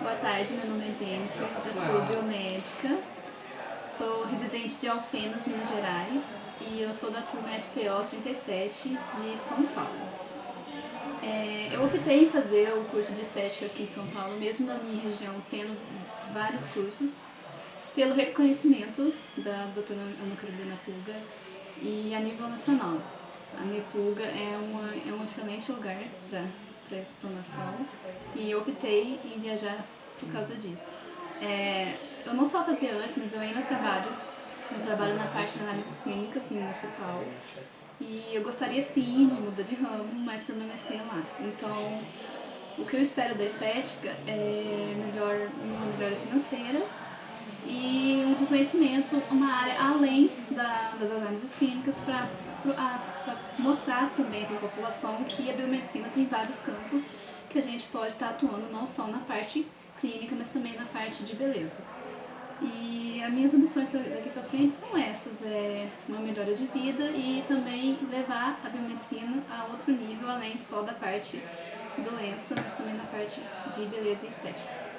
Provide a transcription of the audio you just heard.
Boa tarde, meu nome é Jennifer, eu sou biomédica, sou residente de Alfenas, Minas Gerais e eu sou da turma SPO 37 de São Paulo. É, eu optei em fazer o curso de estética aqui em São Paulo, mesmo na minha região tendo vários cursos, pelo reconhecimento da doutora Ana Carolina Pulga e a nível nacional. A Nepulga é, uma, é um excelente lugar para para essa formação e optei em viajar por causa disso. É, eu não só fazia antes, mas eu ainda trabalho. Eu trabalho na parte de análises clínicas em um hospital e eu gostaria sim de mudar de ramo, mas permanecer lá. Então, o que eu espero da estética é melhor, uma melhora financeira e um reconhecimento, uma área além da, das análises clínicas para mostrar também para a população que a biomedicina tem vários campos que a gente pode estar atuando não só na parte clínica, mas também na parte de beleza. E as minhas ambições daqui para frente são essas, é uma melhora de vida e também levar a biomedicina a outro nível, além só da parte doença, mas também na parte de beleza e estética.